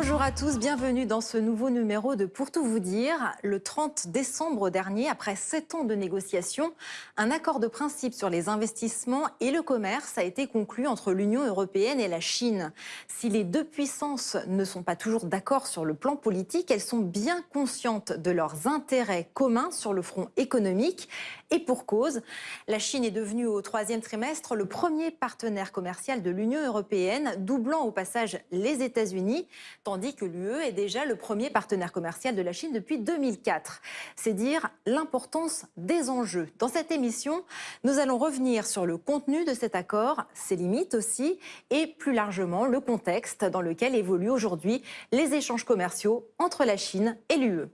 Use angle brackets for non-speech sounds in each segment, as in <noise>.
Bonjour à tous, bienvenue dans ce nouveau numéro de Pour tout vous dire. Le 30 décembre dernier, après sept ans de négociations, un accord de principe sur les investissements et le commerce a été conclu entre l'Union européenne et la Chine. Si les deux puissances ne sont pas toujours d'accord sur le plan politique, elles sont bien conscientes de leurs intérêts communs sur le front économique. Et pour cause, la Chine est devenue au troisième trimestre le premier partenaire commercial de l'Union européenne, doublant au passage les États-Unis tandis que l'UE est déjà le premier partenaire commercial de la Chine depuis 2004. C'est dire l'importance des enjeux. Dans cette émission, nous allons revenir sur le contenu de cet accord, ses limites aussi, et plus largement le contexte dans lequel évoluent aujourd'hui les échanges commerciaux entre la Chine et l'UE.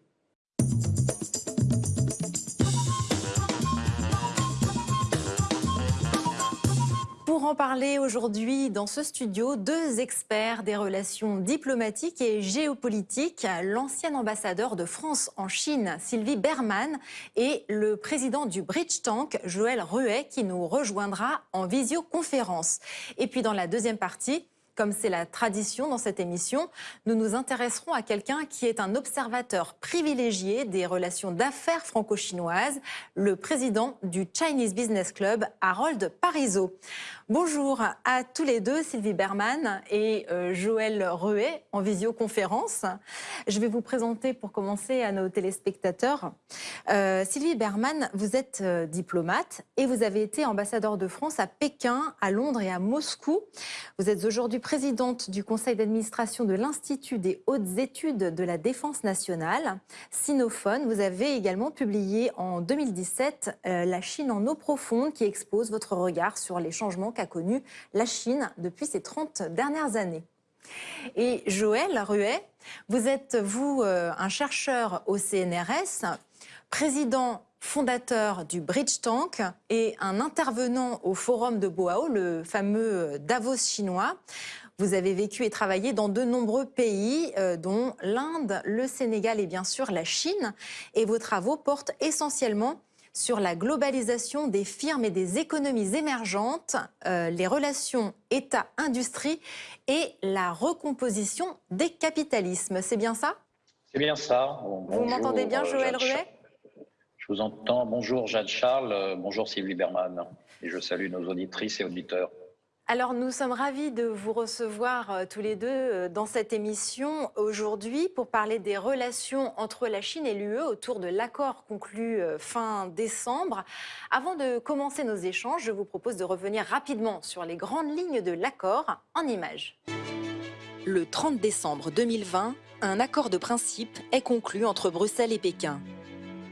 En parler aujourd'hui dans ce studio, deux experts des relations diplomatiques et géopolitiques, l'ancien ambassadeur de France en Chine, Sylvie Berman, et le président du Bridge Tank, Joël Ruet, qui nous rejoindra en visioconférence. Et puis dans la deuxième partie, comme c'est la tradition dans cette émission, nous nous intéresserons à quelqu'un qui est un observateur privilégié des relations d'affaires franco-chinoises, le président du Chinese Business Club, Harold Parizeau. Bonjour à tous les deux, Sylvie Berman et euh, Joël Ruet, en visioconférence. Je vais vous présenter pour commencer à nos téléspectateurs. Euh, Sylvie Berman, vous êtes euh, diplomate et vous avez été ambassadeur de France à Pékin, à Londres et à Moscou. Vous êtes aujourd'hui présidente du conseil d'administration de l'Institut des hautes études de la défense nationale, Sinophone. Vous avez également publié en 2017 La Chine en eau profonde qui expose votre regard sur les changements qu'a connu la Chine depuis ces 30 dernières années. Et Joël Ruet, vous êtes, vous, euh, un chercheur au CNRS, président fondateur du Bridge Tank et un intervenant au forum de Boao, le fameux Davos chinois. Vous avez vécu et travaillé dans de nombreux pays, euh, dont l'Inde, le Sénégal et bien sûr la Chine. Et vos travaux portent essentiellement sur la globalisation des firmes et des économies émergentes, euh, les relations État-industrie et la recomposition des capitalismes. C'est bien ça? C'est bien ça. vous m'entendez bien, Joël Ruet Je vous entends. Bonjour, Jade Charles. Euh, bonjour, Sylvie Berman. Et je salue nos auditrices et auditeurs. Alors nous sommes ravis de vous recevoir euh, tous les deux euh, dans cette émission aujourd'hui pour parler des relations entre la Chine et l'UE autour de l'accord conclu euh, fin décembre. Avant de commencer nos échanges, je vous propose de revenir rapidement sur les grandes lignes de l'accord en images. Le 30 décembre 2020, un accord de principe est conclu entre Bruxelles et Pékin.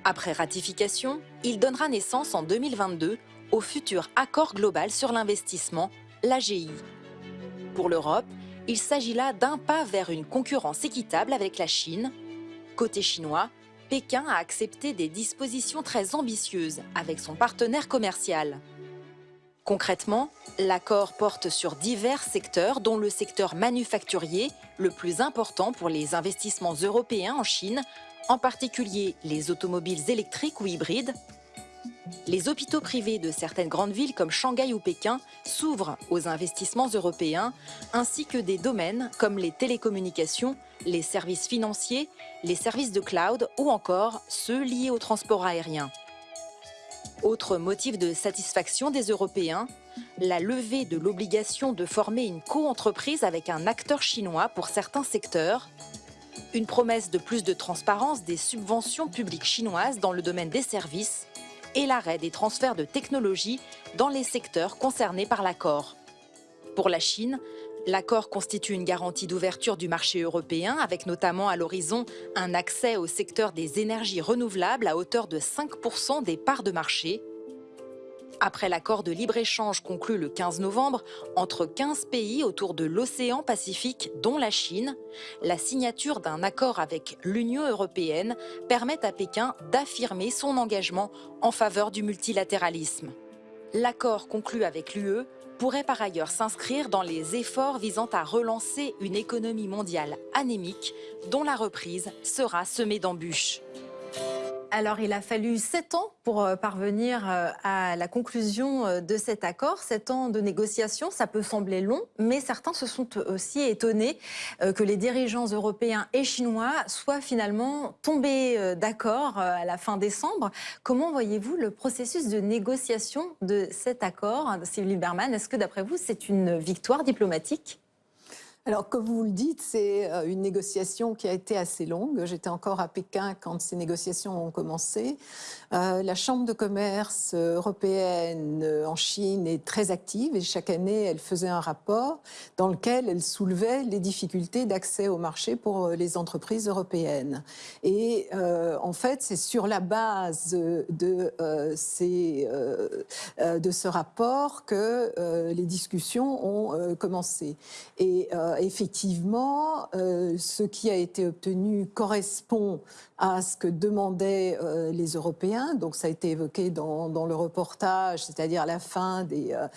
Après ratification, il donnera naissance en 2022 au futur accord global sur l'investissement l'AGI. Pour l'Europe, il s'agit là d'un pas vers une concurrence équitable avec la Chine. Côté chinois, Pékin a accepté des dispositions très ambitieuses avec son partenaire commercial. Concrètement, l'accord porte sur divers secteurs, dont le secteur manufacturier, le plus important pour les investissements européens en Chine, en particulier les automobiles électriques ou hybrides, les hôpitaux privés de certaines grandes villes comme Shanghai ou Pékin s'ouvrent aux investissements européens, ainsi que des domaines comme les télécommunications, les services financiers, les services de cloud ou encore ceux liés au transport aérien. Autre motif de satisfaction des Européens, la levée de l'obligation de former une co-entreprise avec un acteur chinois pour certains secteurs, une promesse de plus de transparence des subventions publiques chinoises dans le domaine des services et l'arrêt des transferts de technologies dans les secteurs concernés par l'accord. Pour la Chine, l'accord constitue une garantie d'ouverture du marché européen avec notamment à l'horizon un accès au secteur des énergies renouvelables à hauteur de 5% des parts de marché après l'accord de libre-échange conclu le 15 novembre entre 15 pays autour de l'océan Pacifique, dont la Chine, la signature d'un accord avec l'Union européenne permet à Pékin d'affirmer son engagement en faveur du multilatéralisme. L'accord conclu avec l'UE pourrait par ailleurs s'inscrire dans les efforts visant à relancer une économie mondiale anémique dont la reprise sera semée d'embûches. Alors, il a fallu sept ans pour euh, parvenir euh, à la conclusion euh, de cet accord. Sept ans de négociations, ça peut sembler long, mais certains se sont aussi étonnés que les dirigeants européens et chinois soient finalement tombés d'accord à la fin décembre. Comment voyez-vous le processus de négociation de cet accord, Sylvie Berman? Est-ce que, d'après vous, c'est une victoire diplomatique? Alors, comme vous le dites, c'est euh, une négociation qui a été assez longue. J'étais encore à Pékin quand ces négociations ont commencé. Euh, la Chambre de commerce européenne euh, en Chine est très active et chaque année, elle faisait un rapport dans lequel elle soulevait les difficultés d'accès au marché pour les entreprises européennes. Et en fait, c'est sur la base de, de ce rapport que les discussions ont commencé. Et effectivement, euh, ce qui a été obtenu correspond à ce que demandaient euh, les Européens. Donc ça a été évoqué dans, le reportage, c'est-à-dire la fin des euh,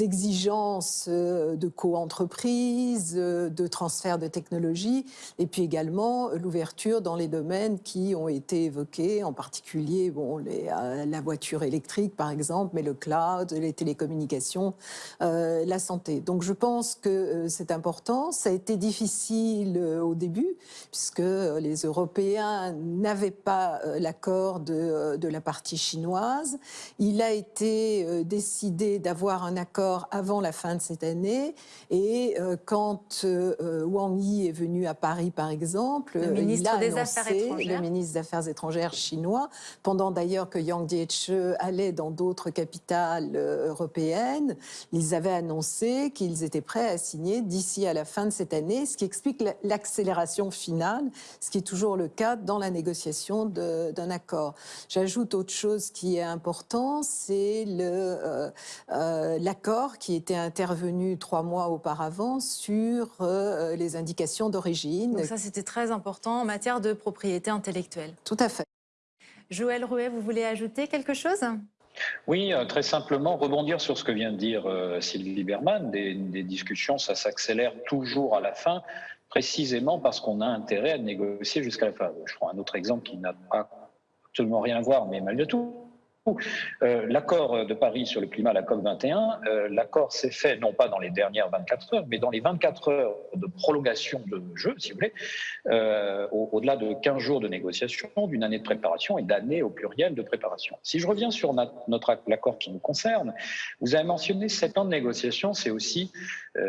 exigences de co-entreprise, de transfert de technologie, et puis également l'ouverture dans les domaines qui ont été évoqués, en particulier bon, la voiture électrique par exemple, mais le cloud, les télécommunications, la santé. Donc je pense que c'est important ça a été difficile euh, au début, puisque les Européens n'avaient pas euh, l'accord euh, de, la partie chinoise. Il a été décidé d'avoir un accord avant la fin de cette année. Et quand Wang Yi est venu à Paris, par exemple, le ministre il a des Affaires étrangères. le ministre des Affaires étrangères chinois, pendant d'ailleurs que Yang Jiechi allait dans d'autres capitales européennes, ils avaient annoncé qu'ils étaient prêts à signer d'ici à la fin fin de cette année, ce qui explique l'accélération finale, ce qui est toujours le cas dans la négociation d'un accord. J'ajoute autre chose qui est important, c'est euh, euh, l'accord qui était intervenu trois mois auparavant sur euh, les indications d'origine. Donc ça, c'était très important en matière de propriété intellectuelle. Tout à fait. Joël Rouet, vous voulez ajouter quelque chose? Oui, très simplement, rebondir sur ce que vient de dire euh, Sylvie Berman. Des, discussions, ça s'accélère toujours à la fin, précisément parce qu'on a intérêt à négocier jusqu'à la fin. Je prends un autre exemple qui n'a pas absolument rien à voir, mais malgré tout, euh, l'accord de Paris sur le climat, la COP 21, euh, l'accord s'est fait non pas dans les dernières 24 heures, mais dans les 24 heures de prolongation de jeu, si vous voulez, euh, au-delà de 15 jours de négociation, d'une année de préparation et d'années au pluriel de préparation. Si je reviens sur notre l'accord qui nous concerne, vous avez mentionné 7 ans de négociation, c'est aussi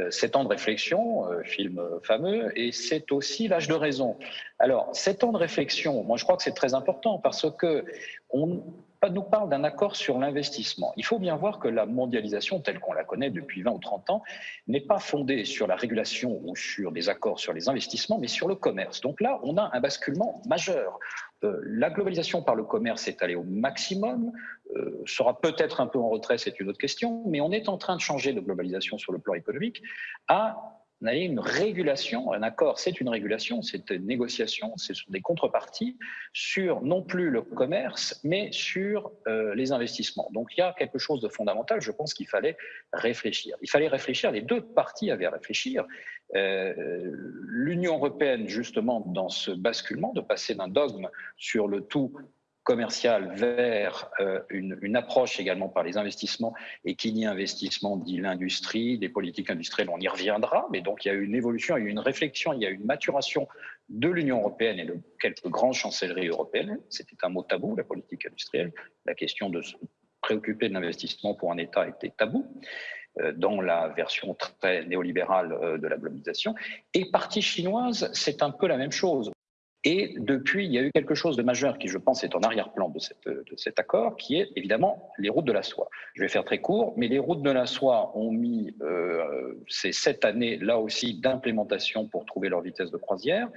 7 ans de réflexion, film fameux, et c'est aussi l'âge de raison. Alors, 7 ans de réflexion, moi je crois que c'est très important parce que on, nous parle d'un accord sur l'investissement. Il faut bien voir que la mondialisation telle qu'on la connaît depuis 20 ou 30 ans n'est pas fondée sur la régulation ou sur des accords sur les investissements, mais sur le commerce. Donc là, on a un basculement majeur. Euh, la globalisation par le commerce est allée au maximum, euh, sera peut-être un peu en retrait, c'est une autre question, mais on est en train de changer de globalisation sur le plan économique à on a une régulation, un accord, c'est une régulation, c'est une négociation, ce sont des contreparties sur non plus le commerce, mais sur euh, les investissements. Donc il y a quelque chose de fondamental, je pense qu'il fallait réfléchir. Il fallait réfléchir, les deux parties avaient à réfléchir. Euh, L'Union européenne, justement, dans ce basculement, de passer d'un dogme sur le tout commercial vers euh, une, approche également par les investissements, et qui dit investissement dit l'industrie, des politiques industrielles, on y reviendra, mais donc il y a eu une évolution, il y a eu une réflexion, il y a eu une maturation de l'Union européenne et de quelques grandes chancelleries européennes. C'était un mot tabou, la politique industrielle. La question de se préoccuper de l'investissement pour un État était tabou euh, dans la version très néolibérale euh, de la globalisation. Et partie chinoise, c'est un peu la même chose. Et depuis, il y a eu quelque chose de majeur qui, je pense, est en arrière-plan de, cet accord, qui est évidemment les routes de la soie. Je vais faire très court, mais les routes de la soie ont mis euh, ces sept années, là aussi, d'implémentation pour trouver leur vitesse de croisière.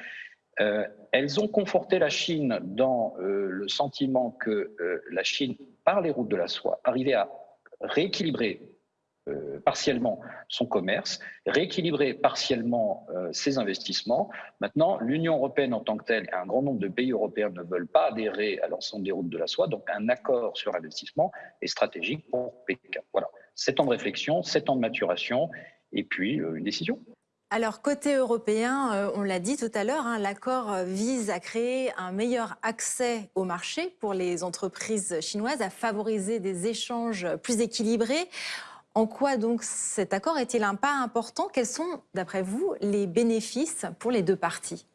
Euh, elles ont conforté la Chine dans euh, le sentiment que la Chine, par les routes de la soie, arrivait à rééquilibrer euh, partiellement son commerce, rééquilibrer partiellement euh, ses investissements. Maintenant, l'Union européenne en tant que telle et un grand nombre de pays européens ne veulent pas adhérer à l'ensemble des routes de la soie, donc un accord sur l'investissement est stratégique pour Pékin. Voilà, sept ans de réflexion, sept ans de maturation et puis euh, une décision. Alors, côté européen, on l'a dit tout à l'heure, hein, l'accord vise à créer un meilleur accès au marché pour les entreprises chinoises, à favoriser des échanges plus équilibrés. En quoi donc cet accord est-il un pas important? Quels sont, d'après vous, les bénéfices pour les deux parties?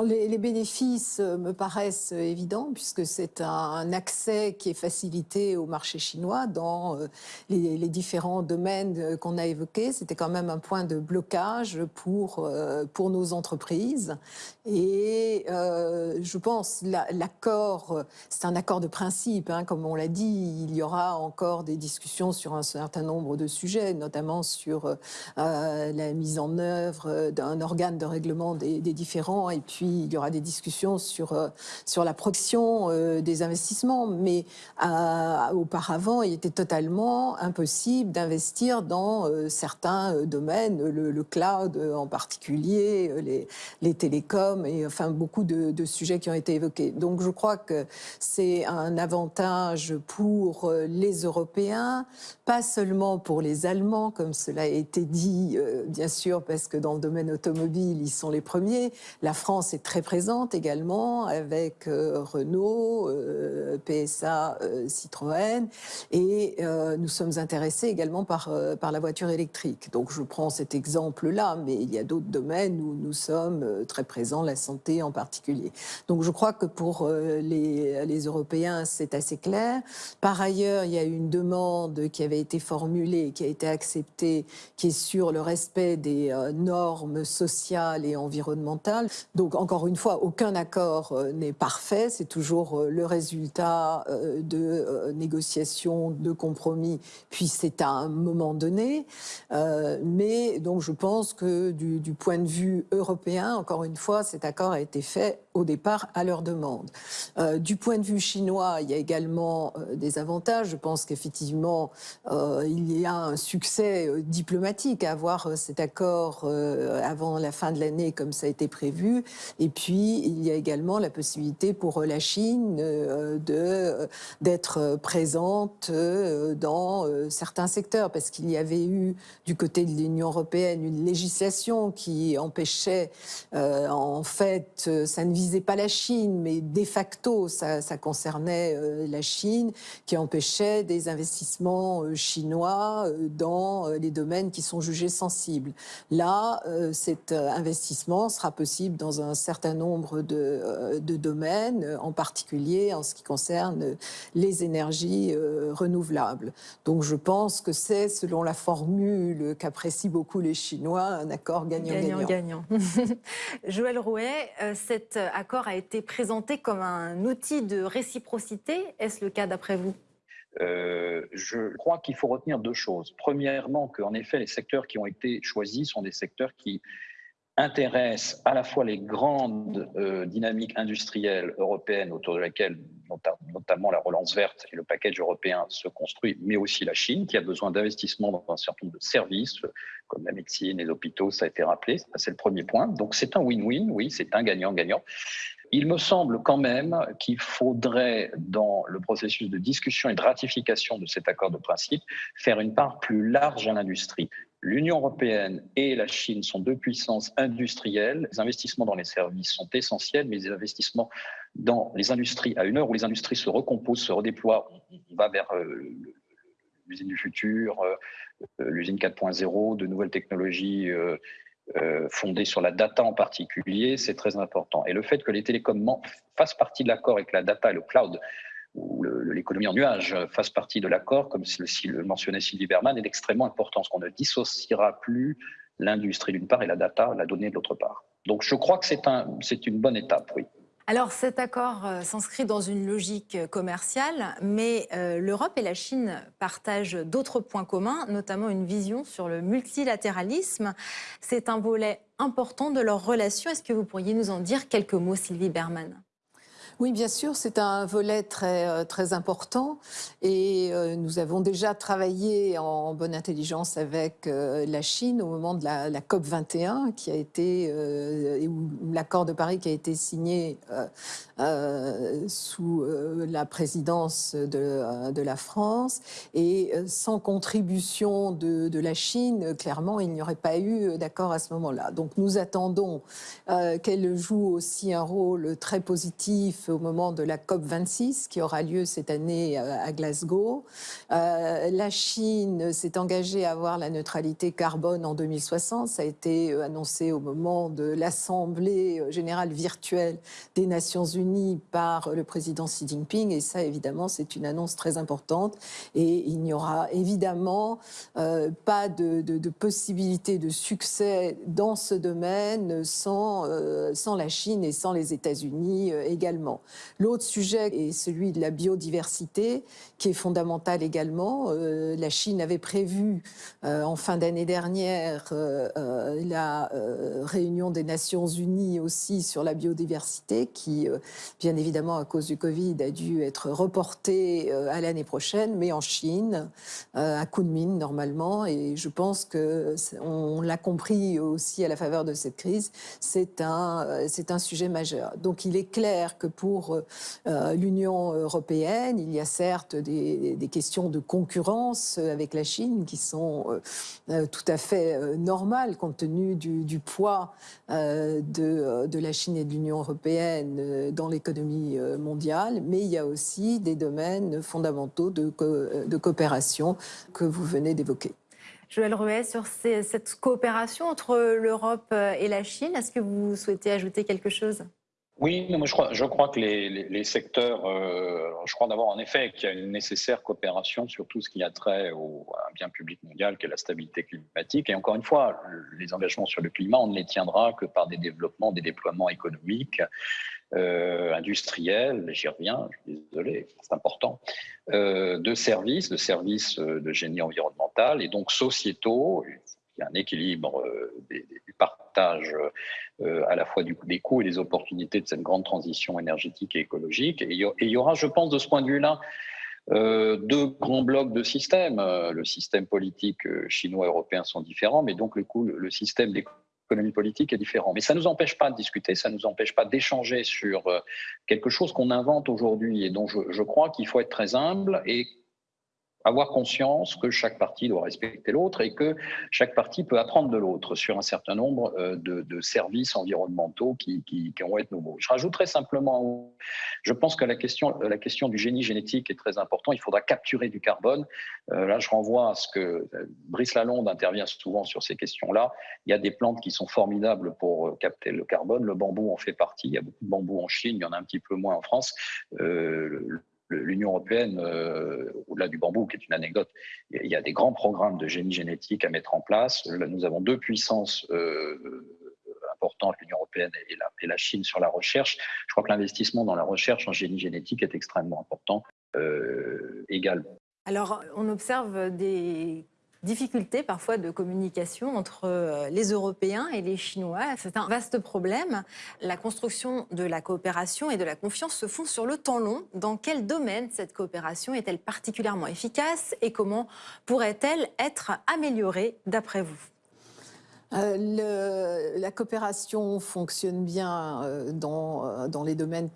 Les, bénéfices euh, me paraissent évidents puisque c'est un, accès qui est facilité au marché chinois dans euh, les, différents domaines euh, qu'on a évoqués. C'était quand même un point de blocage pour, pour nos entreprises. Et je pense l'accord, c'est un accord de principe, hein, comme on l'a dit, il y aura encore des discussions sur un certain nombre de sujets, notamment sur la mise en œuvre d'un organe de règlement des, différents il y aura des discussions sur, euh, sur la protection euh, des investissements. Mais euh, auparavant, il était totalement impossible d'investir dans certains domaines, le, cloud en particulier, les, télécoms et enfin beaucoup de, de, sujets qui ont été évoqués. Donc je crois que c'est un avantage pour les Européens, pas seulement pour les Allemands, comme cela a été dit, bien sûr, parce que dans le domaine automobile, ils sont les premiers. La France est très présente également avec euh, Renault, euh, PSA, euh, Citroën. Et nous sommes intéressés également par, par la voiture électrique. Donc je prends cet exemple-là, mais il y a d'autres domaines où nous sommes très présents, la santé en particulier. Donc je crois que pour les, les Européens, c'est assez clair. Par ailleurs, il y a une demande qui avait été formulée, qui a été acceptée, qui est sur le respect des normes sociales et environnementales. Donc encore une fois, aucun accord euh, n'est parfait. C'est toujours euh, le résultat euh, de négociations, de compromis, puis c'est à un moment donné. Mais donc je pense que du, du point de vue européen, encore une fois, cet accord a été fait au départ à leur demande. Euh, du point de vue chinois, il y a également euh, des avantages. Je pense qu'effectivement, euh, il y a un succès diplomatique à avoir cet accord avant la fin de l'année comme ça a été prévu. Et puis, il y a également la possibilité pour la Chine de d'être présente dans certains secteurs parce qu'il y avait eu du côté de l'Union européenne une législation qui empêchait en fait, ça ne visait pas la Chine, mais de facto, ça, concernait euh, la Chine, qui empêchait des investissements euh, chinois euh, dans les domaines qui sont jugés sensibles. Là, cet investissement sera possible dans un certain nombre de, domaines, en particulier en ce qui concerne les énergies renouvelables. Donc je pense que c'est, selon la formule qu'apprécient beaucoup les Chinois, un accord gagnant-gagnant. Gagnant, <laughs> Joël Rouet, cette accord a été présenté comme un outil de réciprocité. Est-ce le cas d'après vous? Euh, je crois qu'il faut retenir deux choses. Premièrement, qu'en effet, les secteurs qui ont été choisis sont des secteurs qui intéressent à la fois les grandes euh, dynamiques industrielles européennes autour de laquelle notamment la relance verte et le package européen se construit, mais aussi la Chine qui a besoin d'investissements dans un certain nombre de services comme la médecine les hôpitaux, ça a été rappelé, c'est le premier point. Donc c'est un win-win, oui, c'est un gagnant-gagnant. Il me semble quand même qu'il faudrait, dans le processus de discussion et de ratification de cet accord de principe, faire une part plus large à l'industrie. L'Union européenne et la Chine sont deux puissances industrielles. Les investissements dans les services sont essentiels, mais les investissements dans les industries, à une heure où les industries se recomposent, se redéploient, on va vers euh, l'usine du futur, euh, l'usine 4.0, de nouvelles technologies euh, euh, fondée sur la data en particulier, c'est très important. Et le fait que les télécoms fassent partie de l'accord et que la data et le cloud ou l'économie en nuage fassent partie de l'accord, comme le mentionnait Sylvie Berman, est extrêmement important, parce qu'on ne dissociera plus l'industrie d'une part et la data, la donnée de l'autre part. Donc je crois que c'est un, une bonne étape, oui. Alors cet accord euh, s'inscrit dans une logique commerciale, mais euh, l'Europe et la Chine partagent d'autres points communs, notamment une vision sur le multilatéralisme. C'est un volet important de leur relation. Est-ce que vous pourriez nous en dire quelques mots, Sylvie Berman? Oui, bien sûr, c'est un volet très, euh, très important et euh, nous avons déjà travaillé en bonne intelligence avec euh, la Chine au moment de la, COP 21 qui a été, où l'accord de Paris qui a été signé sous la présidence de, la France et sans contribution de la Chine, clairement, il n'y aurait pas eu d'accord à ce moment-là. Donc nous attendons qu'elle joue aussi un rôle très positif au moment de la COP 26 qui aura lieu cette année euh, à Glasgow. Euh, la Chine s'est engagée à avoir la neutralité carbone en 2060. Ça a été euh, annoncé au moment de l'Assemblée générale virtuelle des Nations Unies par le président Xi Jinping. Et ça, évidemment, c'est une annonce très importante. Et il n'y aura évidemment pas de, possibilité de succès dans ce domaine sans la Chine et sans les États-Unis également. L'autre sujet est celui de la biodiversité, qui est fondamental également. Euh, la Chine avait prévu euh, en fin d'année dernière euh, la réunion des Nations Unies aussi sur la biodiversité, qui, bien évidemment, à cause du Covid, a dû être reportée à l'année prochaine, mais en Chine, à Kunming normalement. Et je pense que on l'a compris aussi à la faveur de cette crise, c'est un, un sujet majeur. Donc il est clair que pour euh, l'Union européenne. Il y a certes des, questions de concurrence avec la Chine qui sont euh, euh, tout à fait normales compte tenu du, poids de, la Chine et de l'Union européenne dans l'économie mondiale, mais il y a aussi des domaines fondamentaux de, de coopération que vous venez d'évoquer. Joël Ruet, sur cette coopération entre l'Europe et la Chine, est-ce que vous souhaitez ajouter quelque chose? Oui, je crois, que les, les, secteurs, euh, je crois d'abord en effet qu'il y a une nécessaire coopération sur tout ce qui a trait au, à un bien public mondial qui est la stabilité climatique. Et encore une fois, les engagements sur le climat, on ne les tiendra que par des développements, des déploiements économiques, euh, industriels, j'y reviens, je suis désolé, c'est important, euh, de services, de services de génie environnemental et donc sociétaux, il y a un équilibre euh, du partage euh, à la fois du, des coûts et des opportunités de cette grande transition énergétique et écologique. Et il y aura, je pense, de ce point de vue-là, euh, deux grands blocs de systèmes. Le système politique chinois et européen sont différents, mais donc le, coup, le système d'économie politique est différent. Mais ça ne nous empêche pas de discuter, ça ne nous empêche pas d'échanger sur quelque chose qu'on invente aujourd'hui et dont je, je crois qu'il faut être très humble et avoir conscience que chaque partie doit respecter l'autre et que chaque partie peut apprendre de l'autre sur un certain nombre euh, de, services environnementaux qui, qui, vont être nouveaux. Je rajouterai simplement, je pense que la question, la question du génie génétique est très importante. Il faudra capturer du carbone. Euh, là, je renvoie à ce que euh, Brice Lalonde intervient souvent sur ces questions-là. Il y a des plantes qui sont formidables pour capter le carbone. Le bambou en fait partie. Il y a beaucoup de bambou en Chine, il y en a un petit peu moins en France l'Union européenne, euh, au-delà du bambou, qui est une anecdote, il y a des grands programmes de génie génétique à mettre en place. nous avons deux puissances euh, importantes, l'Union européenne et la, Chine, sur la recherche. Je crois que l'investissement dans la recherche en génie génétique est extrêmement important euh, également. Alors, on observe des difficultés parfois de communication entre euh, les Européens et les Chinois. C'est un vaste problème. La construction de la coopération et de la confiance se font sur le temps long. Dans quel domaine cette coopération est-elle particulièrement efficace et comment pourrait-elle être améliorée d'après vous? Euh, la coopération fonctionne bien euh, dans, euh, dans les domaines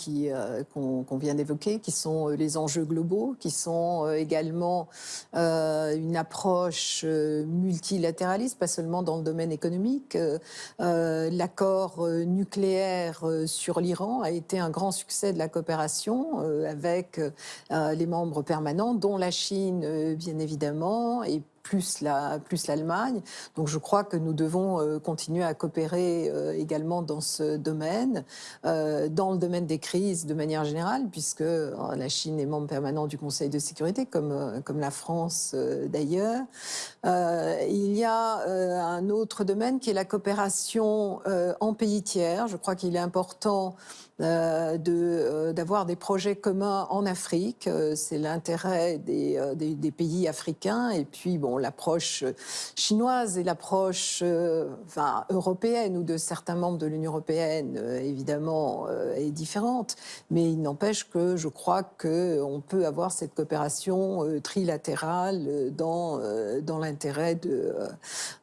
qu'on vient d'évoquer, qui sont les enjeux globaux, qui sont également une approche multilatéraliste, pas seulement dans le domaine économique. L'accord nucléaire sur l'Iran a été un grand succès de la coopération avec les membres permanents, dont la Chine, bien évidemment, et plus l'Allemagne. La, plus Donc je crois que nous devons euh, continuer à coopérer euh, également dans ce domaine, euh, dans le domaine des crises de manière générale, puisque la Chine est membre permanent du Conseil de sécurité, comme, comme la France d'ailleurs. il y a un autre domaine qui est la coopération en pays tiers. Je crois qu'il est important euh, d'avoir des projets communs en Afrique. c'est l'intérêt des, pays africains. Et puis, bon, l'approche chinoise et l'approche enfin, européenne ou de certains membres de l'Union européenne, évidemment, est différente. Mais il n'empêche que je crois qu'on peut avoir cette coopération trilatérale dans, dans l'intérêt de,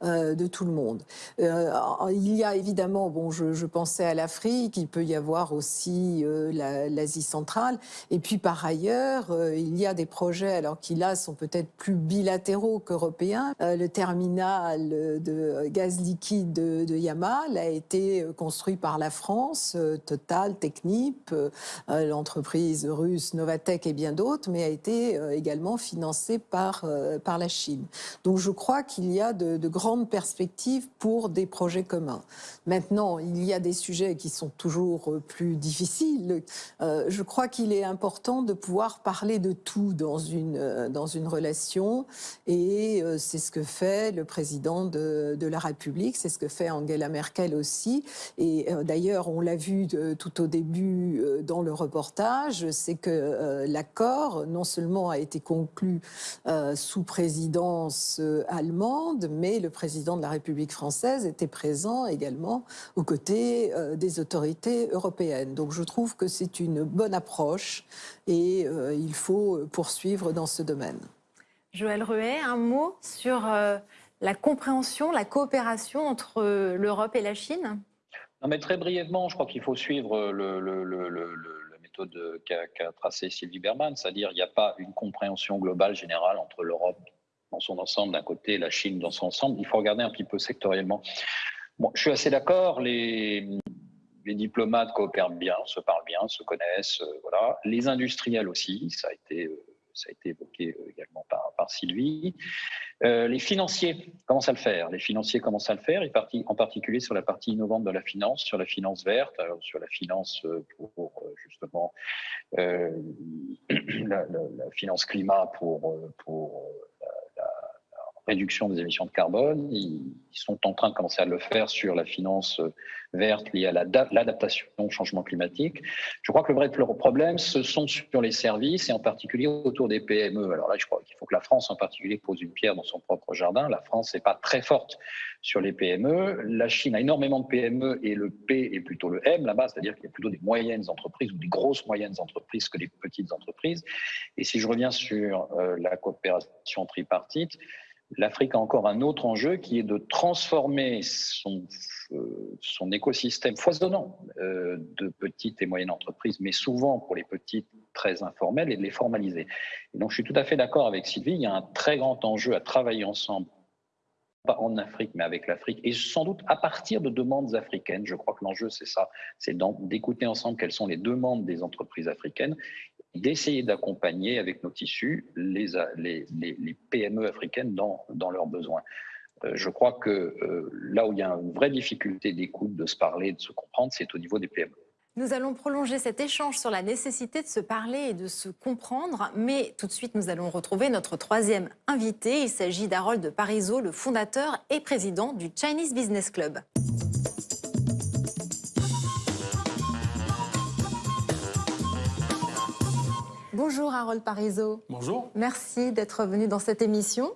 de tout le monde. il y a évidemment, bon, je, je pensais à l'Afrique, il peut y avoir aussi l'Asie centrale. Et puis par ailleurs, euh, il y a des projets, alors qui là sont peut-être plus bilatéraux qu'européens. Euh, le terminal de gaz liquide de, Yamal a été construit par la France, euh, Total, Technip, l'entreprise russe Novatec et bien d'autres, mais a été également financé par, par la Chine. Donc je crois qu'il y a de grandes perspectives pour des projets communs. Maintenant, il y a des sujets qui sont toujours plus difficiles. je crois qu'il est important de pouvoir parler de tout dans une, euh, dans une relation. Et euh, c'est ce que fait le président de, de la République, c'est ce que fait Angela Merkel aussi. Et euh, d'ailleurs, on l'a vu tout au début dans le reportage, c'est que l'accord non seulement a été conclu sous présidence allemande, mais le président de la République française était présent également aux côtés des autorités européennes. Donc je trouve que c'est une bonne approche et il faut poursuivre dans ce domaine. Joël Ruet, un mot sur euh, la compréhension, la coopération entre euh, l'Europe et la Chine? Non, mais Très brièvement, je crois qu'il faut suivre le, la méthode qu'a tracée Sylvie Berman, c'est-à-dire qu'il n'y a pas une compréhension globale générale entre l'Europe dans son ensemble d'un côté et la Chine dans son ensemble. Il faut regarder un petit peu sectoriellement. Bon, je suis assez d'accord, les, les diplomates coopèrent bien, se parlent bien, se connaissent, euh, voilà. Les industriels aussi, ça a été ça a été évoqué euh, également par, Sylvie. Euh, les financiers commencent à le faire? Les financiers commencent à le faire, en particulier sur la partie innovante de la finance, sur la finance verte, sur la finance euh, pour, justement <clears throat> la, la, finance climat pour, pour réduction des émissions de carbone. Ils, sont en train de commencer à le faire sur la finance verte liée à l'adaptation au changement climatique. Je crois que le vrai problème, ce sont sur les services et en particulier autour des PME. Alors là, je crois qu'il faut que la France en particulier pose une pierre dans son propre jardin. La France n'est pas très forte sur les PME. La Chine a énormément de PME et le P est plutôt le M là-bas, c'est-à-dire qu'il y a plutôt des moyennes entreprises ou des grosses moyennes entreprises que des petites entreprises. Et si je reviens sur euh, la coopération tripartite, l'Afrique a encore un autre enjeu qui est de transformer son, euh, écosystème foisonnant euh, de petites et moyennes entreprises, mais souvent pour les petites très informelles, et de les formaliser. Donc je suis tout à fait d'accord avec Sylvie, il y a un très grand enjeu à travailler ensemble pas en Afrique, mais avec l'Afrique, et sans doute à partir de demandes africaines. Je crois que l'enjeu, c'est ça, c'est d'écouter ensemble quelles sont les demandes des entreprises africaines d'essayer d'accompagner avec nos tissus les, PME africaines dans, dans leurs besoins. Euh, je crois que euh, là où il y a une vraie difficulté d'écoute, de se parler, de se comprendre, c'est au niveau des PME. Nous allons prolonger cet échange sur la nécessité de se parler et de se comprendre, mais tout de suite nous allons retrouver notre troisième invité. Il s'agit d'Harold Parizeau, le fondateur et président du Chinese Business Club. Bonjour Harold Parizeau. Bonjour. Merci d'être venu dans cette émission.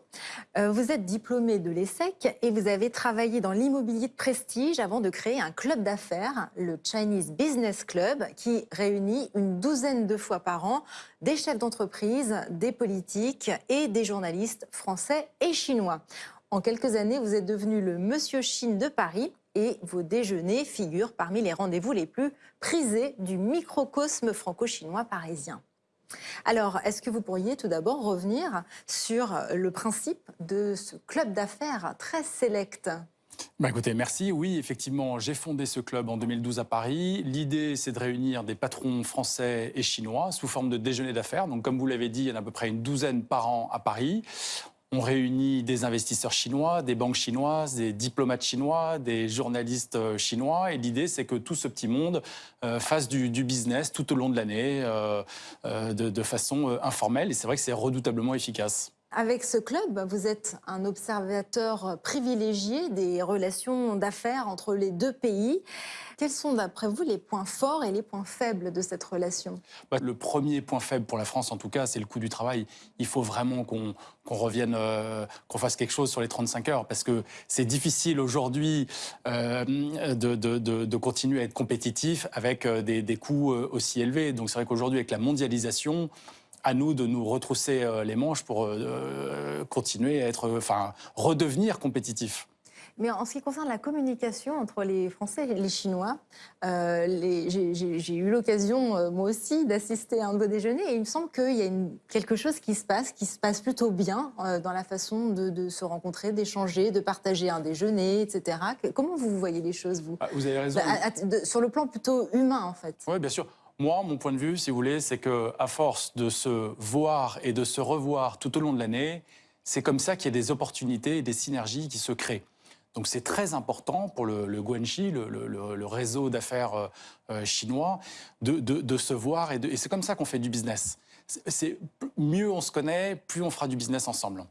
Euh, vous êtes diplômé de l'ESSEC et vous avez travaillé dans l'immobilier de prestige avant de créer un club d'affaires, le Chinese Business Club, qui réunit une douzaine de fois par an des chefs d'entreprise, des politiques et des journalistes français et chinois. En quelques années, vous êtes devenu le Monsieur Chine de Paris et vos déjeuners figurent parmi les rendez-vous les plus prisés du microcosme franco-chinois parisien. Alors, est-ce que vous pourriez tout d'abord revenir sur le principe de ce club d'affaires très sélect? Bah écoutez, merci. Oui, effectivement, j'ai fondé ce club en 2012 à Paris. L'idée, c'est de réunir des patrons français et chinois sous forme de déjeuner d'affaires. Donc, comme vous l'avez dit, il y en a à peu près une douzaine par an à Paris. On réunit des investisseurs chinois, des banques chinoises, des diplomates chinois, des journalistes euh, chinois. Et l'idée, c'est que tout ce petit monde euh, fasse du, business tout au long de l'année euh, de, façon informelle. Et c'est vrai que c'est redoutablement efficace. Avec ce club, vous êtes un observateur privilégié des relations d'affaires entre les deux pays. Quels sont, d'après vous, les points forts et les points faibles de cette relation? Bah, Le premier point faible pour la France, en tout cas, c'est le coût du travail. Il faut vraiment qu'on revienne, euh, qu'on fasse quelque chose sur les 35 heures, parce que c'est difficile aujourd'hui euh, de, continuer à être compétitif avec euh, des coûts aussi élevés. Donc c'est vrai qu'aujourd'hui, avec la mondialisation, à nous de nous retrousser euh, les manches pour euh, euh, continuer à être, enfin, redevenir compétitifs. Mais en ce qui concerne la communication entre les Français et les Chinois, j'ai eu l'occasion, moi aussi, d'assister à un beau déjeuner et il me semble qu'il y a quelque chose qui se passe, qui se passe plutôt bien dans la façon de, se rencontrer, d'échanger, de partager un déjeuner, etc. Comment vous voyez les choses, vous? Ah, Vous avez raison. Bah, sur le plan plutôt humain, en fait. Oui, bien sûr. Moi, mon point de vue, si vous voulez, c'est que à force de se voir et de se revoir tout au long de l'année, c'est comme ça qu'il y a des opportunités et des synergies qui se créent. Donc c'est très important pour le, le Guanxi, le, réseau d'affaires euh, euh, chinois, de, se voir et, et c'est comme ça qu'on fait du business. C'est mieux on se connaît, plus on fera du business ensemble.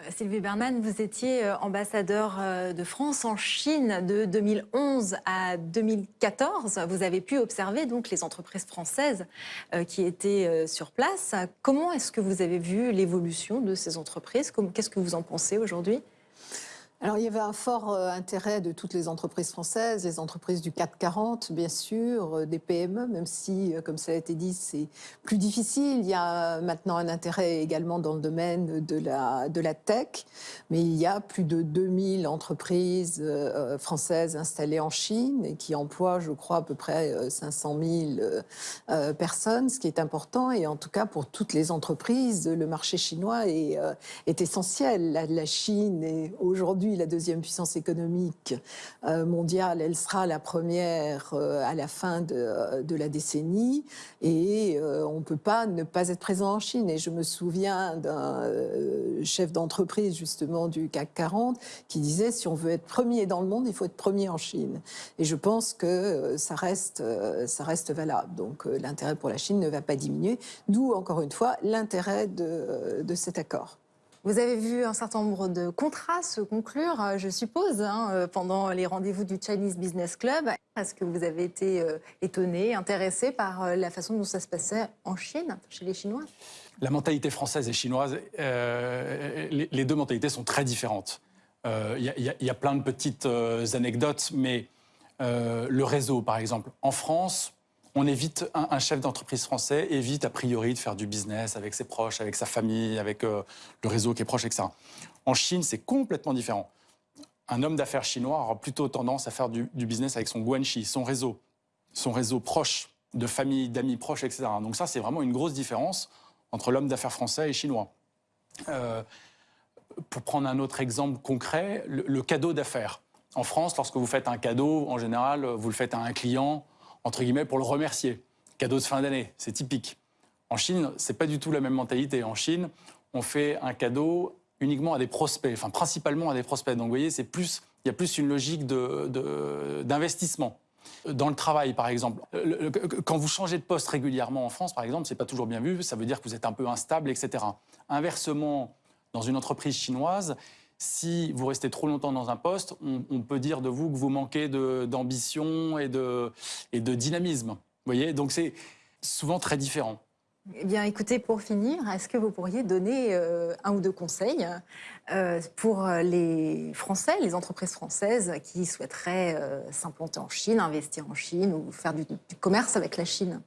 Euh, Sylvie Berman, vous étiez euh, ambassadeur euh, de France en Chine de 2011 à 2014. Vous avez pu observer donc les entreprises françaises qui étaient sur place. Comment est-ce que vous avez vu l'évolution de ces entreprises? Qu'est-ce que vous en pensez aujourd'hui? Alors, il y avait un fort euh, intérêt de toutes les entreprises françaises, les entreprises du 440, bien sûr, euh, des PME, même si, euh, comme ça a été dit, c'est plus difficile. Il y a maintenant un intérêt également dans le domaine de la, de la tech, mais il y a plus de 2000 entreprises françaises installées en Chine et qui emploient, je crois, à peu près 500 000 personnes, ce qui est important. Et en tout cas, pour toutes les entreprises, le marché chinois est, est essentiel. la Chine est aujourd'hui la deuxième puissance économique euh, mondiale, elle sera la première euh, à la fin de, la décennie. Et euh, on ne peut pas ne pas être présent en Chine. Et je me souviens d'un chef d'entreprise, justement, du CAC 40, qui disait si on veut être premier dans le monde, il faut être premier en Chine. Et je pense que ça reste, ça reste valable. Donc l'intérêt pour la Chine ne va pas diminuer. D'où, encore une fois, l'intérêt de cet accord. Vous avez vu un certain nombre de contrats se conclure, euh, je suppose, hein, euh, pendant les rendez-vous du Chinese Business Club. Est-ce que vous avez été euh, étonné, intéressé par la façon dont ça se passait en Chine, chez les Chinois? La mentalité française et chinoise, les, deux mentalités sont très différentes. Il y, a plein de petites anecdotes, mais le réseau, par exemple, en France, on évite, un, chef d'entreprise français évite a priori de faire du business avec ses proches, avec sa famille, avec euh, le réseau qui est proche, etc. En Chine, c'est complètement différent. Un homme d'affaires chinois aura plutôt tendance à faire du, business avec son guanxi, son réseau, son réseau proche, de famille, d'amis proches, etc. Donc ça, c'est vraiment une grosse différence entre l'homme d'affaires français et chinois. Euh, pour prendre un autre exemple concret, le cadeau d'affaires. En France, lorsque vous faites un cadeau, en général, vous le faites à un client, entre guillemets, pour le remercier. Cadeau de fin d'année, c'est typique. En Chine, c'est pas du tout la même mentalité. En Chine, on fait un cadeau uniquement à des prospects, enfin principalement à des prospects. Donc vous voyez, c'est plus, il y a plus une logique d'investissement. De, Dans le travail, par exemple, quand vous changez de poste régulièrement en France, par exemple, c'est pas toujours bien vu. Ça veut dire que vous êtes un peu instable, etc. Inversement, dans une entreprise chinoise, si vous restez trop longtemps dans un poste, on, peut dire de vous que vous manquez d'ambition et de, dynamisme. Voyez? Donc c'est souvent très différent. Eh bien, écoutez, pour finir, est-ce que vous pourriez donner euh, un ou deux conseils euh, pour les Français, les entreprises françaises qui souhaiteraient euh, s'implanter en Chine, investir en Chine ou faire du commerce avec la Chine?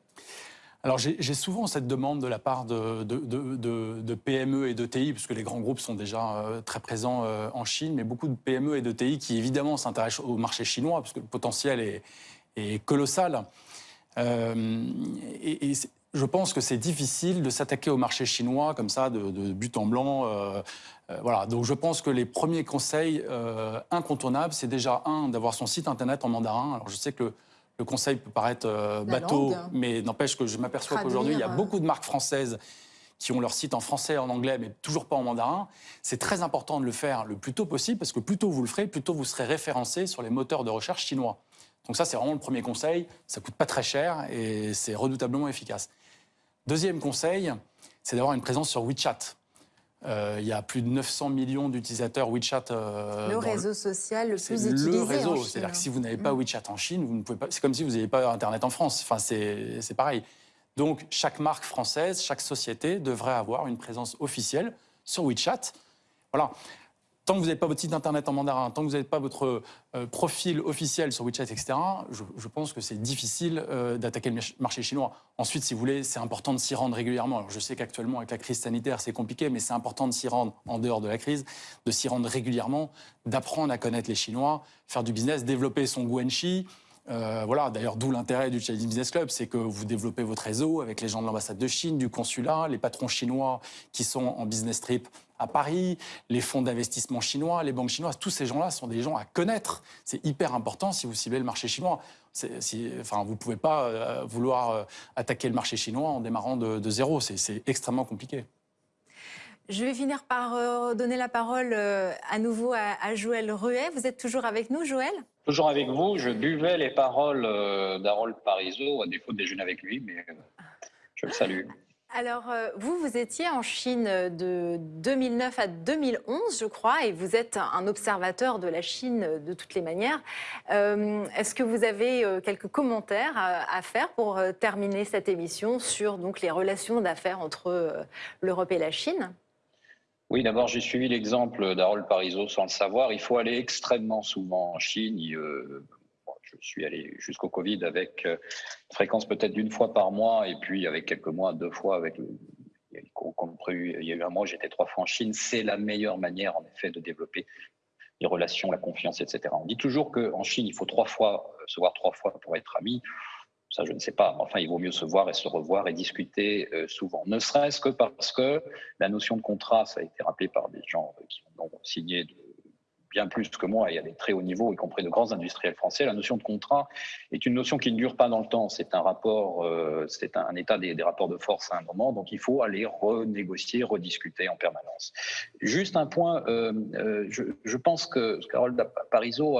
Alors j'ai souvent cette demande de la part de, PME et de TI, puisque les grands groupes sont déjà euh, très présents euh, en Chine, mais beaucoup de PME et de TI qui évidemment s'intéressent au marché chinois, parce que le potentiel est, colossal. Euh, et, je pense que c'est difficile de s'attaquer au marché chinois comme ça, de, but en blanc. voilà. Donc je pense que les premiers conseils incontournables, c'est déjà un d'avoir son site internet en mandarin. Alors je sais que conseil peut paraître euh, bateau, mais n'empêche que je m'aperçois qu'aujourd'hui, il y a beaucoup de marques françaises qui ont leur site en français, en anglais, mais toujours pas en mandarin. C'est très important de le faire le plus tôt possible, parce que plus tôt vous le ferez, plus tôt vous serez référencé sur les moteurs de recherche chinois. Donc ça, c'est vraiment le premier conseil. Ça coûte pas très cher et c'est redoutablement efficace. Deuxième conseil, c'est d'avoir une présence sur WeChat. Euh, il y a plus de 900 millions d'utilisateurs WeChat. Euh, le réseau social le plus utilisé. Le réseau, c'est-à-dire que si vous n'avez pas mm. WeChat en Chine, vous ne pouvez pas. C'est comme si vous n'aviez pas Internet en France. Enfin, c'est pareil. Donc, chaque marque française, chaque société devrait avoir une présence officielle sur WeChat. Voilà tant que vous n'avez pas votre site internet en mandarin, tant que vous n'avez pas votre euh, profil officiel sur WeChat, etc., je, pense que c'est difficile euh, d'attaquer le marché chinois. Ensuite, si vous voulez, c'est important de s'y rendre régulièrement. Alors, je sais qu'actuellement, avec la crise sanitaire, c'est compliqué, mais c'est important de s'y rendre en dehors de la crise, de s'y rendre régulièrement, d'apprendre à connaître les Chinois, faire du business, développer son guanxi, euh, voilà, d'ailleurs, d'où l'intérêt du Chinese Business Club, c'est que vous développez votre réseau avec les gens de l'ambassade de Chine, du consulat, les patrons chinois qui sont en business trip à Paris, les fonds d'investissement chinois, les banques chinoises. Tous ces gens-là sont des gens à connaître. C'est hyper important si vous ciblez le marché chinois. enfin, vous ne pouvez pas euh, vouloir euh, attaquer le marché chinois en démarrant de, zéro. C'est extrêmement compliqué. Je vais finir par donner la parole à nouveau à, à Joël Ruet. Vous êtes toujours avec nous, Joël? Toujours avec vous, je buvais les paroles euh, d'Harold Parizeau, à défaut de déjeuner avec lui, mais euh, je le salue. Alors, euh, vous, vous étiez en Chine de 2009 à 2011, je crois, et vous êtes un observateur de la Chine de toutes les manières. Est-ce que vous avez quelques commentaires à, faire pour terminer cette émission sur donc, les relations d'affaires entre l'Europe et la Chine? Oui, d'abord, j'ai suivi l'exemple d'Harold Parizeau sans le savoir. Il faut aller extrêmement souvent en Chine. Euh, je suis allé jusqu'au Covid avec euh, une fréquence peut-être d'une fois par mois et puis avec quelques mois, deux fois avec il y a eu un mois, j'étais trois fois en Chine. C'est la meilleure manière, en effet, de développer les relations, la confiance, etc. On dit toujours qu'en Chine, il faut trois fois se voir trois fois pour être ami ça je ne sais pas, enfin il vaut mieux se voir et se revoir et discuter euh, souvent, ne serait-ce que parce que la notion de contrat, ça a été rappelé par des gens euh, qui ont signé bien plus que moi et à des très hauts niveaux, y compris de grands industriels français, la notion de contrat est une notion qui ne dure pas dans le temps, c'est un rapport, euh, c'est un, état des, rapports de force à un moment, donc il faut aller renégocier, rediscuter en permanence. Juste un point, je, pense que Carole Parizeau,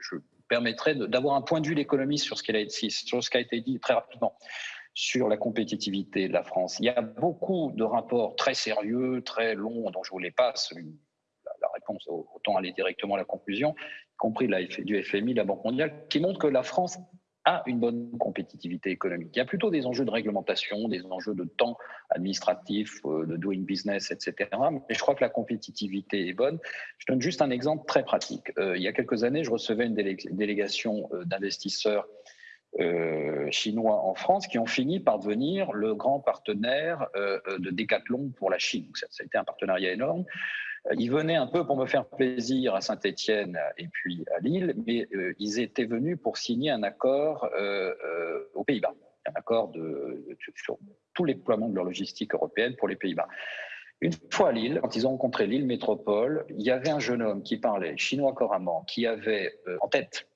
je, permettrait d'avoir un point de vue l'économie sur ce qui a été, sur ce qui a été dit très rapidement sur la compétitivité de la France. Il y a beaucoup de rapports très sérieux, très longs, dont je vous les passe. Autant aller directement à la conclusion, y compris du FMI, la Banque mondiale, qui montrent que la France a une bonne compétitivité économique. Il y a plutôt des enjeux de réglementation, des enjeux de temps administratif, euh, de doing business, etc. Mais je crois que la compétitivité est bonne. Je donne juste un exemple très pratique. Euh, il y a quelques années, je recevais une délégation euh, d'investisseurs chinois en France qui ont fini par devenir le grand partenaire de Decathlon pour la Chine. ça a été un partenariat énorme. Euh, ils venaient un peu pour me faire plaisir à Saint-Étienne et puis à Lille, mais euh, ils étaient venus pour signer un accord euh, aux Pays-Bas, un accord sur tout les déploiement de leur logistique européenne pour les Pays-Bas. Une fois à Lille, quand ils ont rencontré Lille Métropole, il y avait un jeune homme qui parlait chinois couramment, qui avait en tête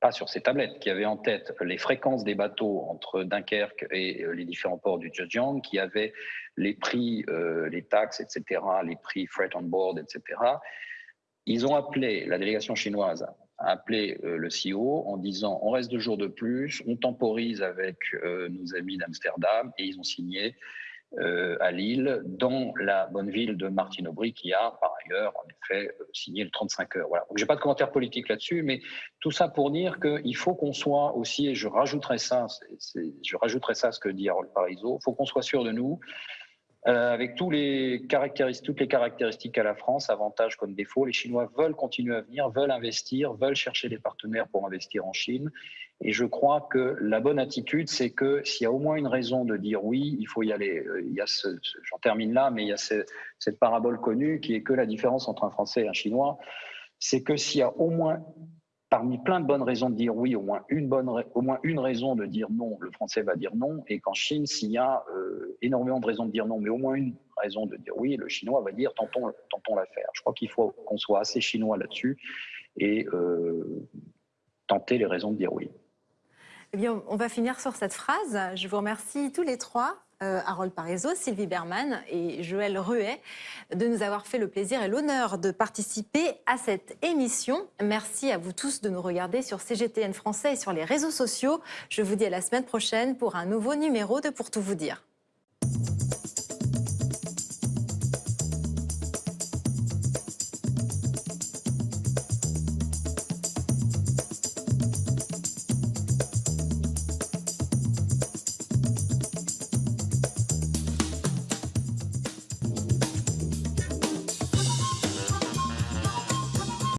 pas sur ses tablettes, qui avait en tête les fréquences des bateaux entre Dunkerque et les différents ports du Zhejiang, qui avait les prix, euh, les taxes, etc., les prix freight on board, etc. Ils ont appelé, la délégation chinoise a appelé euh, le CEO en disant on reste deux jours de plus, on temporise avec euh, nos amis d'Amsterdam et ils ont signé à Lille, dans la bonne ville de Martine Aubry, qui a par ailleurs, en effet, signé le 35 heures. Voilà. Donc, j'ai pas de commentaire politique là-dessus, mais tout ça pour dire qu'il faut qu'on soit aussi, et je rajouterai ça, je rajouterai ça à ce que dit Harold Parizeau, il faut qu'on soit sûr de nous, euh, avec toutes les caractéristiques à la France, avantages comme défauts. Les Chinois veulent continuer à venir, veulent investir, veulent chercher des partenaires pour investir en Chine. Et je crois que la bonne attitude, c'est que s'il y a au moins une raison de dire oui, il faut y aller. Euh, j'en termine là, mais il y a cette parabole connue qui est que la différence entre un Français et un Chinois, c'est que s'il y a au moins parmi plein de bonnes raisons de dire oui, au moins une, bonne, au moins une raison de dire non, le français va dire non, et qu'en Chine, s'il y a euh, énormément de raisons de dire non, mais au moins une raison de dire oui, le chinois va dire tentons, tentons l'affaire. Je crois qu'il faut qu'on soit assez chinois là-dessus et euh, tenter les raisons de dire oui. Eh bien, on va finir sur cette phrase. Je vous remercie tous les trois euh, Harold Parizeau, Sylvie Berman et Joël Ruet de nous avoir fait le plaisir et l'honneur de participer à cette émission. Merci à vous tous de nous regarder sur CGTN Français et sur les réseaux sociaux. Je vous dis à la semaine prochaine pour un nouveau numéro de Pour tout vous dire.